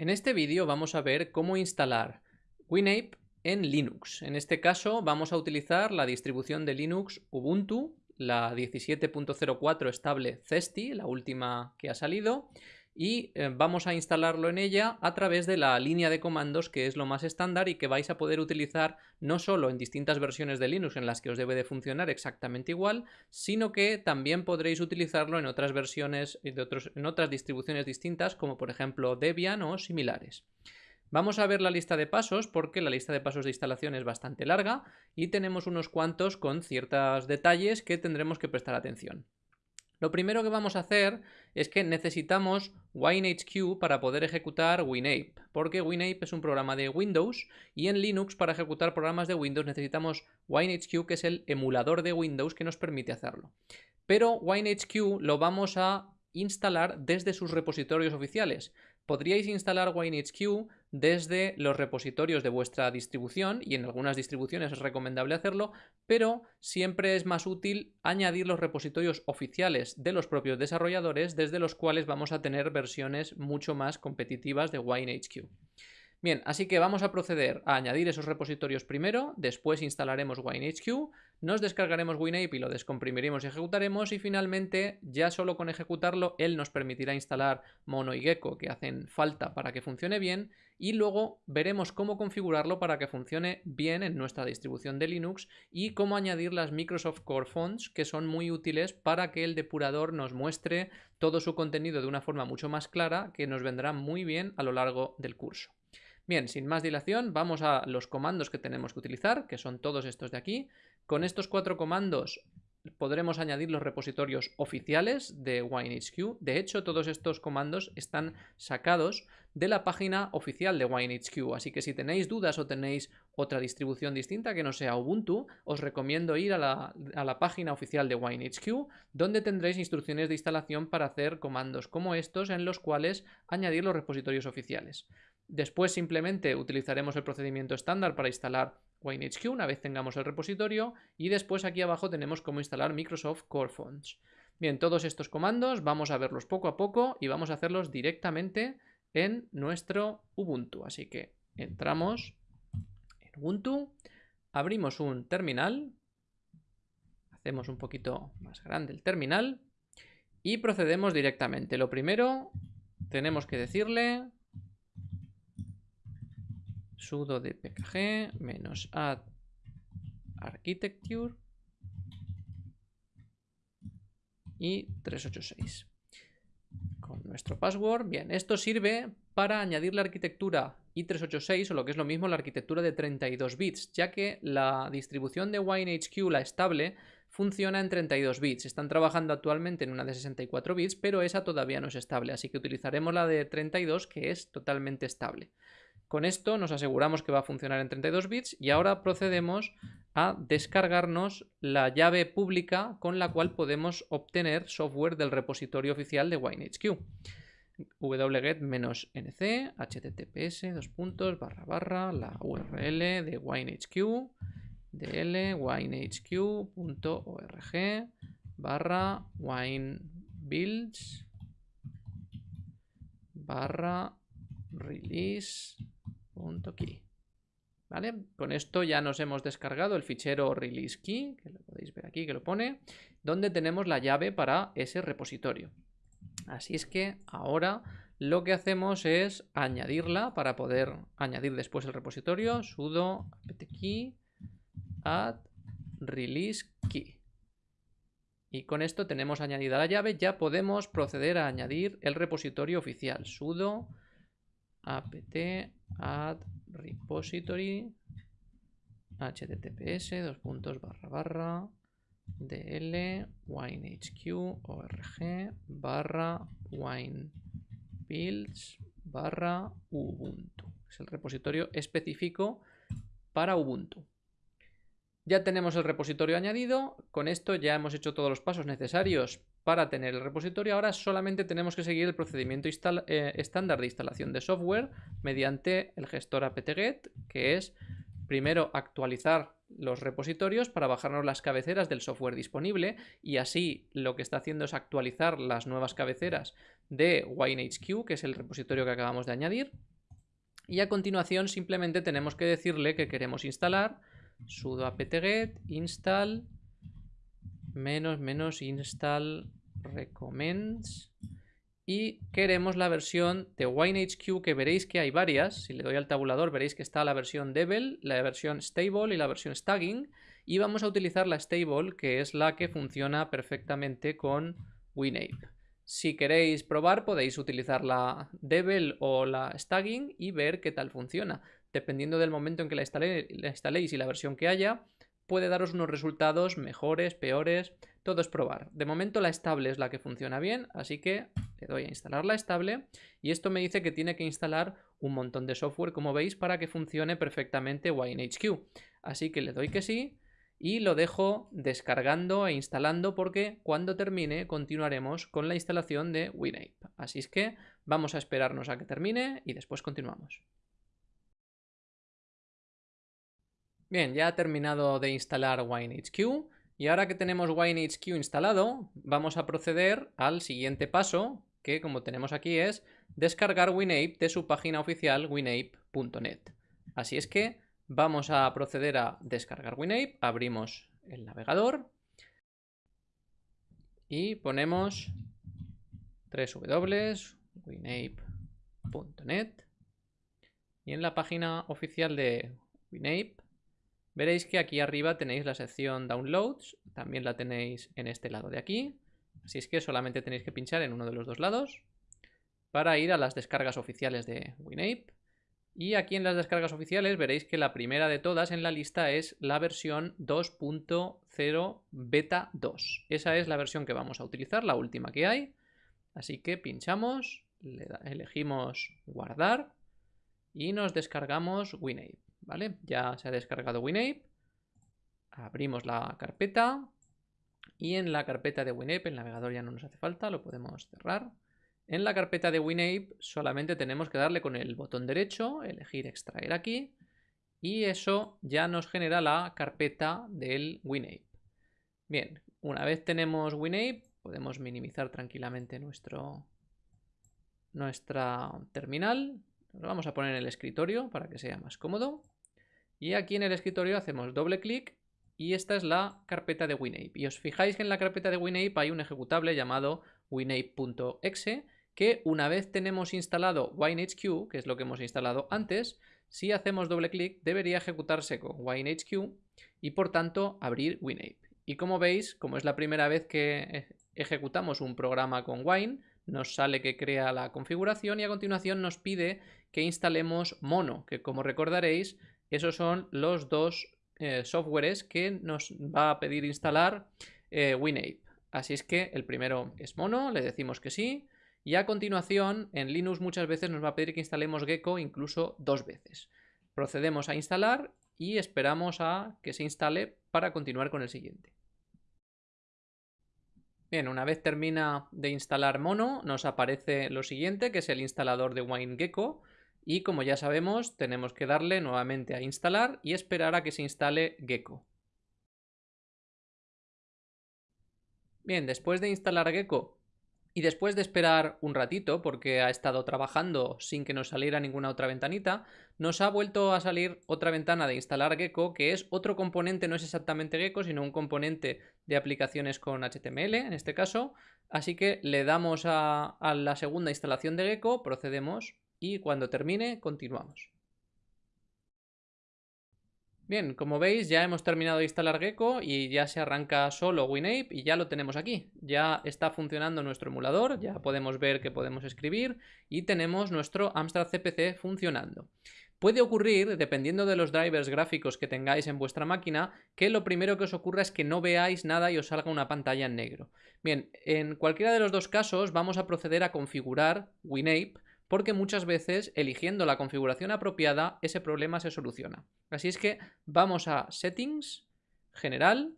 En este vídeo vamos a ver cómo instalar WinApe en Linux. En este caso vamos a utilizar la distribución de Linux Ubuntu, la 17.04 estable Cesti, la última que ha salido, y eh, vamos a instalarlo en ella a través de la línea de comandos que es lo más estándar y que vais a poder utilizar no solo en distintas versiones de Linux en las que os debe de funcionar exactamente igual, sino que también podréis utilizarlo en otras versiones, de en otras distribuciones distintas como por ejemplo Debian o similares. Vamos a ver la lista de pasos porque la lista de pasos de instalación es bastante larga y tenemos unos cuantos con ciertos detalles que tendremos que prestar atención. Lo primero que vamos a hacer es que necesitamos WinHQ para poder ejecutar WinApe, porque WinApe es un programa de Windows y en Linux para ejecutar programas de Windows necesitamos WinHQ, que es el emulador de Windows que nos permite hacerlo. Pero WinHQ lo vamos a instalar desde sus repositorios oficiales. Podríais instalar WineHQ desde los repositorios de vuestra distribución y en algunas distribuciones es recomendable hacerlo, pero siempre es más útil añadir los repositorios oficiales de los propios desarrolladores desde los cuales vamos a tener versiones mucho más competitivas de WineHQ. Bien, así que vamos a proceder a añadir esos repositorios primero, después instalaremos WineHQ, nos descargaremos WinApe y lo descomprimiremos y ejecutaremos y finalmente ya solo con ejecutarlo él nos permitirá instalar Mono y Gecko que hacen falta para que funcione bien y luego veremos cómo configurarlo para que funcione bien en nuestra distribución de Linux y cómo añadir las Microsoft Core Fonts que son muy útiles para que el depurador nos muestre todo su contenido de una forma mucho más clara que nos vendrá muy bien a lo largo del curso. Bien, sin más dilación, vamos a los comandos que tenemos que utilizar, que son todos estos de aquí. Con estos cuatro comandos podremos añadir los repositorios oficiales de WineHQ. De hecho, todos estos comandos están sacados de la página oficial de WineHQ. Así que si tenéis dudas o tenéis otra distribución distinta que no sea Ubuntu, os recomiendo ir a la, página oficial de WineHQ, donde tendréis instrucciones de instalación para hacer comandos como estos en los cuales añadir los repositorios oficiales. Después simplemente utilizaremos el procedimiento estándar para instalar WineHQ una vez tengamos el repositorio y después aquí abajo tenemos cómo instalar Microsoft Core Fonts. Bien, todos estos comandos vamos a verlos poco a poco y vamos a hacerlos directamente en nuestro Ubuntu. Así que entramos en Ubuntu, abrimos un terminal, hacemos un poquito más grande el terminal y procedemos directamente. Lo primero tenemos que decirle sudo dpkg menos add architecture y 386 con nuestro password. Bien, esto sirve para añadir la arquitectura i386 o lo que es lo mismo la arquitectura de 32 bits, ya que la distribución de WineHQ, la estable, funciona en 32 bits. Están trabajando actualmente en una de 64 bits, pero esa todavía no es estable, así que utilizaremos la de 32 que es totalmente estable. Con esto nos aseguramos que va a funcionar en 32 bits y ahora procedemos a descargarnos la llave pública con la cual podemos obtener software del repositorio oficial de WineHQ. wget-nc https puntos barra barra la url de WineHQ dl winehq.org barra winebuilds barra release .key. ¿Vale? Con esto ya nos hemos descargado el fichero release key, que lo podéis ver aquí que lo pone, donde tenemos la llave para ese repositorio. Así es que ahora lo que hacemos es añadirla para poder añadir después el repositorio sudo apt-key add release key. Y con esto tenemos añadida la llave, ya podemos proceder a añadir el repositorio oficial sudo add repository https dos puntos barra barra dl winehq org barra winebuilds barra ubuntu. Es el repositorio específico para Ubuntu. Ya tenemos el repositorio añadido, con esto ya hemos hecho todos los pasos necesarios para tener el repositorio. Ahora solamente tenemos que seguir el procedimiento eh, estándar de instalación de software mediante el gestor apt-get, que es primero actualizar los repositorios para bajarnos las cabeceras del software disponible y así lo que está haciendo es actualizar las nuevas cabeceras de WineHQ, que es el repositorio que acabamos de añadir. Y a continuación simplemente tenemos que decirle que queremos instalar sudo apt-get install menos menos install recommends y queremos la versión de WineHQ que veréis que hay varias, si le doy al tabulador veréis que está la versión Devel, la versión Stable y la versión Stagging y vamos a utilizar la Stable que es la que funciona perfectamente con WinApe. Si queréis probar podéis utilizar la Devel o la Stagging y ver qué tal funciona. Dependiendo del momento en que la, la instaléis y la versión que haya, puede daros unos resultados mejores, peores, todo es probar. De momento la estable es la que funciona bien, así que le doy a instalar la estable y esto me dice que tiene que instalar un montón de software, como veis, para que funcione perfectamente WineHQ. Así que le doy que sí y lo dejo descargando e instalando porque cuando termine continuaremos con la instalación de WinApe. Así es que vamos a esperarnos a que termine y después continuamos. Bien, ya ha terminado de instalar WineHQ y ahora que tenemos WineHQ instalado, vamos a proceder al siguiente paso, que como tenemos aquí es descargar WinApe de su página oficial winape.net. Así es que vamos a proceder a descargar WinApe, abrimos el navegador y ponemos www.winape.net y en la página oficial de WinApe Veréis que aquí arriba tenéis la sección Downloads, también la tenéis en este lado de aquí. Así es que solamente tenéis que pinchar en uno de los dos lados para ir a las descargas oficiales de WinApe. Y aquí en las descargas oficiales veréis que la primera de todas en la lista es la versión 2.0 beta 2. Esa es la versión que vamos a utilizar, la última que hay. Así que pinchamos, elegimos guardar y nos descargamos WinApe. ¿Vale? Ya se ha descargado WinApe. Abrimos la carpeta y en la carpeta de WinApe, el navegador ya no nos hace falta, lo podemos cerrar. En la carpeta de WinApe solamente tenemos que darle con el botón derecho, elegir extraer aquí y eso ya nos genera la carpeta del WinApe. Bien, una vez tenemos WinApe podemos minimizar tranquilamente nuestro, nuestra terminal. Lo vamos a poner en el escritorio para que sea más cómodo. Y aquí en el escritorio hacemos doble clic y esta es la carpeta de WinApe. Y os fijáis que en la carpeta de WinApe hay un ejecutable llamado winape.exe que una vez tenemos instalado WineHQ, que es lo que hemos instalado antes, si hacemos doble clic debería ejecutarse con WineHQ y por tanto abrir WinApe. Y como veis, como es la primera vez que ejecutamos un programa con Wine, nos sale que crea la configuración y a continuación nos pide que instalemos Mono, que como recordaréis esos son los dos eh, softwares que nos va a pedir instalar eh, WinApe. Así es que el primero es mono, le decimos que sí. Y a continuación, en Linux muchas veces nos va a pedir que instalemos Gecko incluso dos veces. Procedemos a instalar y esperamos a que se instale para continuar con el siguiente. Bien, una vez termina de instalar Mono, nos aparece lo siguiente, que es el instalador de WineGecko. Y como ya sabemos, tenemos que darle nuevamente a instalar y esperar a que se instale Gecko. Bien, después de instalar Gecko y después de esperar un ratito, porque ha estado trabajando sin que nos saliera ninguna otra ventanita, nos ha vuelto a salir otra ventana de instalar Gecko, que es otro componente, no es exactamente Gecko, sino un componente de aplicaciones con HTML, en este caso. Así que le damos a, a la segunda instalación de Gecko, procedemos y cuando termine continuamos. Bien, como veis ya hemos terminado de instalar Gecko y ya se arranca solo WinApe y ya lo tenemos aquí. Ya está funcionando nuestro emulador, ya podemos ver que podemos escribir y tenemos nuestro Amstrad CPC funcionando. Puede ocurrir, dependiendo de los drivers gráficos que tengáis en vuestra máquina, que lo primero que os ocurra es que no veáis nada y os salga una pantalla en negro. Bien, en cualquiera de los dos casos vamos a proceder a configurar WinApe porque muchas veces eligiendo la configuración apropiada ese problema se soluciona. Así es que vamos a Settings, General,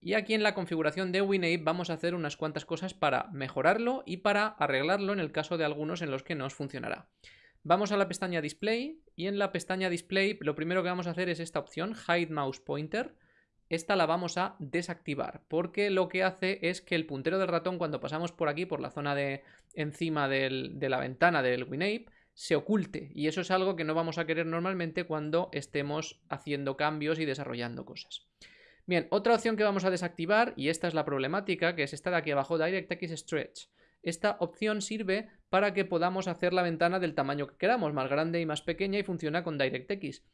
y aquí en la configuración de WinApe vamos a hacer unas cuantas cosas para mejorarlo y para arreglarlo en el caso de algunos en los que no os funcionará. Vamos a la pestaña Display y en la pestaña Display lo primero que vamos a hacer es esta opción, Hide Mouse Pointer, esta la vamos a desactivar porque lo que hace es que el puntero del ratón cuando pasamos por aquí, por la zona de encima de la ventana del WinApe, se oculte y eso es algo que no vamos a querer normalmente cuando estemos haciendo cambios y desarrollando cosas. Bien, otra opción que vamos a desactivar, y esta es la problemática, que es esta de aquí abajo, DirectX Stretch. Esta opción sirve para que podamos hacer la ventana del tamaño que queramos, más grande y más pequeña, y funciona con DirectX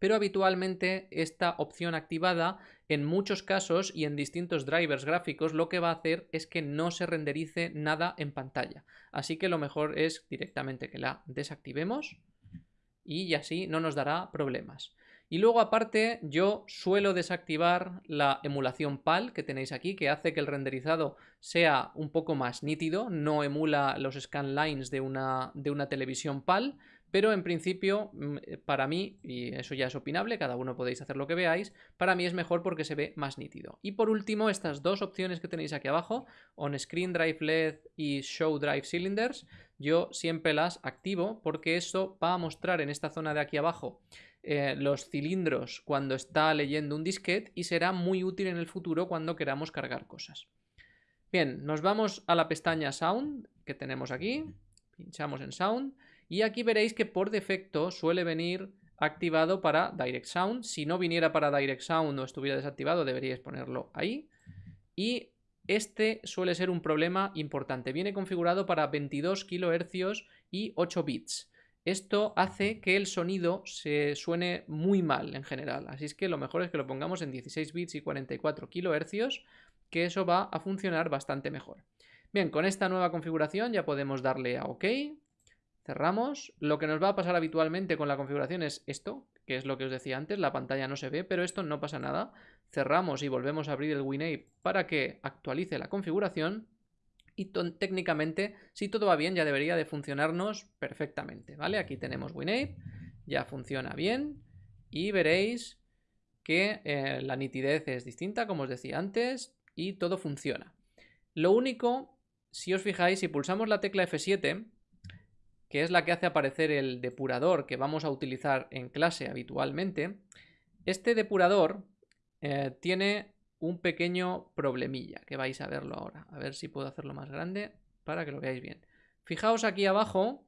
pero habitualmente esta opción activada en muchos casos y en distintos drivers gráficos lo que va a hacer es que no se renderice nada en pantalla. Así que lo mejor es directamente que la desactivemos y así no nos dará problemas. Y luego aparte yo suelo desactivar la emulación PAL que tenéis aquí que hace que el renderizado sea un poco más nítido, no emula los scanlines de una, de una televisión PAL, pero en principio, mm, eh, para mí, y eso ya es opinable, cada uno podéis hacer lo que veáis, para mí es mejor porque se ve más nítido. Y por último, estas dos opciones que tenéis aquí abajo, On Screen Drive LED y Show Drive Cylinders, yo siempre las activo porque eso va a mostrar en esta zona de aquí abajo eh, los cilindros cuando está leyendo un disquete y será muy útil en el futuro cuando queramos cargar cosas. Bien, nos vamos a la pestaña Sound que tenemos aquí, pinchamos en Sound y aquí veréis que por defecto suele venir activado para Direct Sound. Si no viniera para Direct Sound o estuviera desactivado, deberíais ponerlo ahí. Y este suele ser un problema importante. Viene configurado para 22 kHz y 8 bits. Esto hace que el sonido se suene muy mal en general. Así es que lo mejor es que lo pongamos en 16 bits y 44 kHz, que eso va a funcionar bastante mejor. Bien, con esta nueva configuración ya podemos darle a OK. Cerramos. Lo que nos va a pasar habitualmente con la configuración es esto, que es lo que os decía antes, la pantalla no se ve, pero esto no pasa nada. Cerramos y volvemos a abrir el WinApe para que actualice la configuración y técnicamente, si todo va bien, ya debería de funcionarnos perfectamente, ¿vale? Aquí tenemos WinApe, ya funciona bien y veréis que eh, la nitidez es distinta, como os decía antes, y todo funciona. Lo único, si os fijáis, si pulsamos la tecla F7, que es la que hace aparecer el depurador que vamos a utilizar en clase habitualmente, este depurador eh, tiene un pequeño problemilla, que vais a verlo ahora. A ver si puedo hacerlo más grande para que lo veáis bien. Fijaos aquí abajo,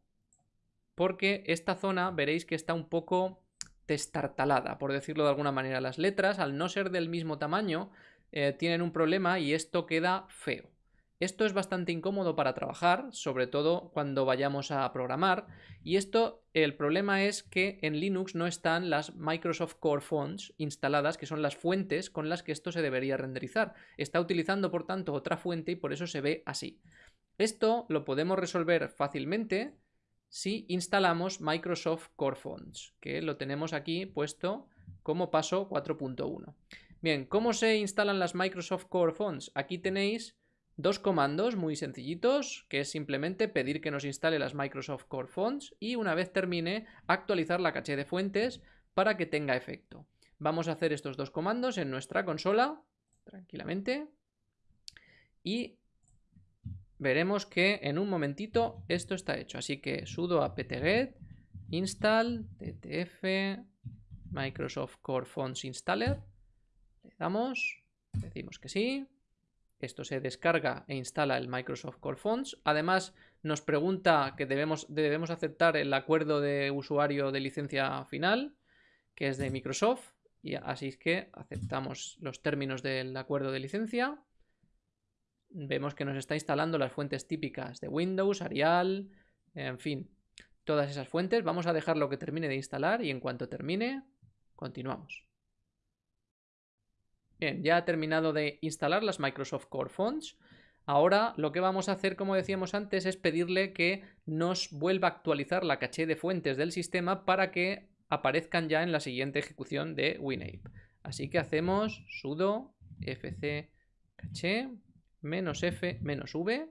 porque esta zona veréis que está un poco destartalada, por decirlo de alguna manera. Las letras, al no ser del mismo tamaño, eh, tienen un problema y esto queda feo. Esto es bastante incómodo para trabajar, sobre todo cuando vayamos a programar. Y esto, el problema es que en Linux no están las Microsoft Core Fonts instaladas, que son las fuentes con las que esto se debería renderizar. Está utilizando, por tanto, otra fuente y por eso se ve así. Esto lo podemos resolver fácilmente si instalamos Microsoft Core Fonts, que lo tenemos aquí puesto como paso 4.1. Bien, ¿cómo se instalan las Microsoft Core Fonts? Aquí tenéis Dos comandos muy sencillitos, que es simplemente pedir que nos instale las Microsoft Core Fonts y una vez termine, actualizar la caché de fuentes para que tenga efecto. Vamos a hacer estos dos comandos en nuestra consola, tranquilamente, y veremos que en un momentito esto está hecho. Así que sudo apt-get install ttf Microsoft Core Fonts installer, le damos, decimos que sí, esto se descarga e instala el Microsoft Core Fonts. Además, nos pregunta que debemos, debemos aceptar el acuerdo de usuario de licencia final, que es de Microsoft. Y así es que aceptamos los términos del acuerdo de licencia. Vemos que nos está instalando las fuentes típicas de Windows, Arial, en fin, todas esas fuentes. Vamos a dejarlo que termine de instalar y en cuanto termine, continuamos. Bien, ya ha terminado de instalar las Microsoft Core Fonts. Ahora lo que vamos a hacer, como decíamos antes, es pedirle que nos vuelva a actualizar la caché de fuentes del sistema para que aparezcan ya en la siguiente ejecución de WinApe. Así que hacemos sudo fc caché menos f menos v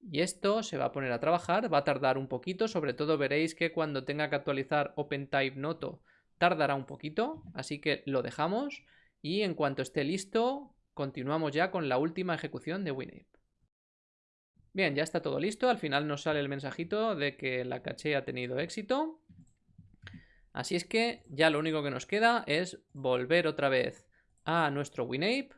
y esto se va a poner a trabajar, va a tardar un poquito, sobre todo veréis que cuando tenga que actualizar OpenType Noto tardará un poquito, así que lo dejamos y en cuanto esté listo, continuamos ya con la última ejecución de WinApe. Bien, ya está todo listo. Al final nos sale el mensajito de que la caché ha tenido éxito. Así es que ya lo único que nos queda es volver otra vez a nuestro WinApe,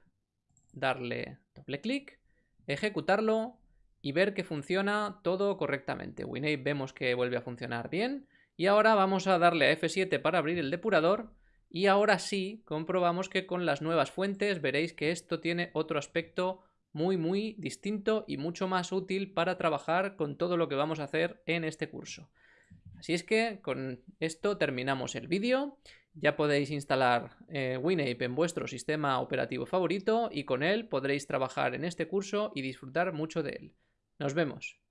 darle doble clic, ejecutarlo y ver que funciona todo correctamente. WinApe vemos que vuelve a funcionar bien y ahora vamos a darle a F7 para abrir el depurador y ahora sí comprobamos que con las nuevas fuentes veréis que esto tiene otro aspecto muy muy distinto y mucho más útil para trabajar con todo lo que vamos a hacer en este curso. Así es que con esto terminamos el vídeo. Ya podéis instalar eh, WinApe en vuestro sistema operativo favorito y con él podréis trabajar en este curso y disfrutar mucho de él. Nos vemos.